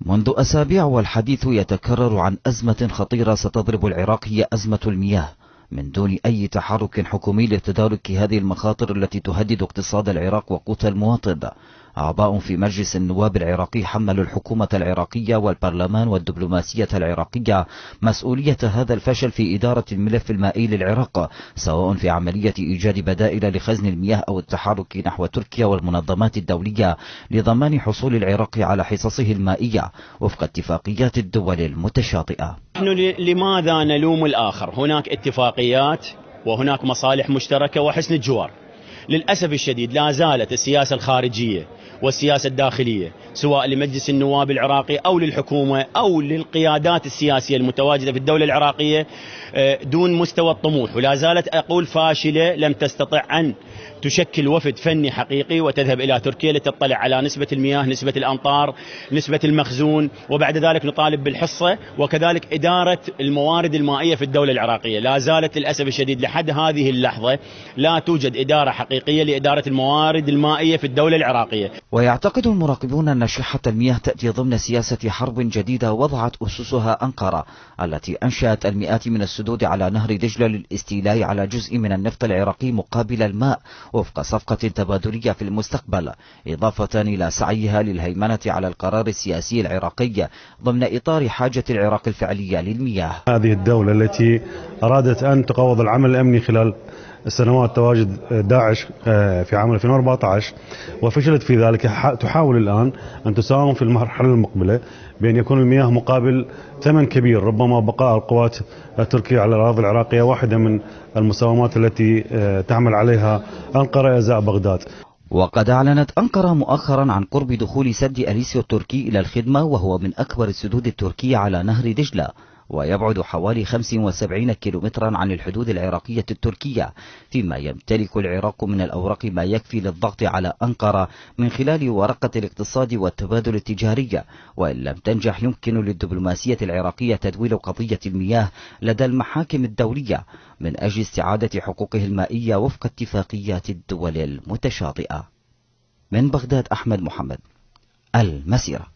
منذ أسابيع والحديث يتكرر عن أزمة خطيرة ستضرب العراق هي أزمة المياه. من دون أي تحرك حكومي لتدارك هذه المخاطر التي تهدد اقتصاد العراق وقوت المواطن. أعضاء في مجلس النواب العراقي حملوا الحكومة العراقية والبرلمان والدبلوماسية العراقية مسؤولية هذا الفشل في إدارة الملف المائي للعراق سواء في عملية إيجاد بدائل لخزن المياه أو التحرك نحو تركيا والمنظمات الدولية لضمان حصول العراق على حصصه المائية وفق اتفاقيات الدول المتشاطئة. نحن لماذا نلوم الآخر؟ هناك اتفاقيات وهناك مصالح مشتركة وحسن الجوار. للأسف الشديد لا زالت السياسة الخارجية والسياسة الداخلية سواء لمجلس النواب العراقي أو للحكومة أو للقيادات السياسية المتواجدة في الدولة العراقية آه، دون مستوى الطموح. ولا زالت أقول فاشلة لم تستطع أن تشكل وفد فني حقيقي وتذهب إلى تركيا لتطلع على نسبة المياه نسبة الأمطار نسبة المخزون وبعد ذلك نطالب بالحصة وكذلك إدارة الموارد المائية في الدولة العراقية. لا زالت للأسف الشديد لحد هذه اللحظة لا توجد إدارة حقيقية لإدارة الموارد المائية في الدولة العراقية. ويعتقد المراقبون أن شحة المياه تأتي ضمن سياسة حرب جديدة وضعت أسسها أنقرة التي أنشأت المئات من السدود على نهر دجلة للاستيلاء على جزء من النفط العراقي مقابل الماء وفق صفقة تبادلية في المستقبل إضافة إلى سعيها للهيمنة على القرار السياسي العراقي ضمن إطار حاجة العراق الفعلية للمياه. هذه الدولة التي أرادت أن تقوض العمل الأمني خلال سنوات تواجد داعش آه، في عام 2014 وفشلت في ذلك. تحاول الآن أن تساهم في المرحلة المقبلة بأن يكون المياه مقابل ثمن كبير. ربما بقاء القوات التركية على الأراضي العراقية واحدة من المساومات التي آه، تعمل عليها أنقرة إزاء بغداد. وقد أعلنت أنقرة مؤخرا عن قرب دخول سد أليسيو التركي إلى الخدمة وهو من أكبر السدود التركية على نهر دجلة. ويبعد حوالي 75 كيلومترا عن الحدود العراقية التركية فيما يمتلك العراق من الأوراق ما يكفي للضغط على أنقرة من خلال ورقة الاقتصاد والتبادل التجاري. وإن لم تنجح يمكن للدبلوماسية العراقية تدويل قضية المياه لدى المحاكم الدولية من أجل استعادة حقوقه المائية وفق اتفاقيات الدول المتشاطئة. من بغداد أحمد محمد المسيرة.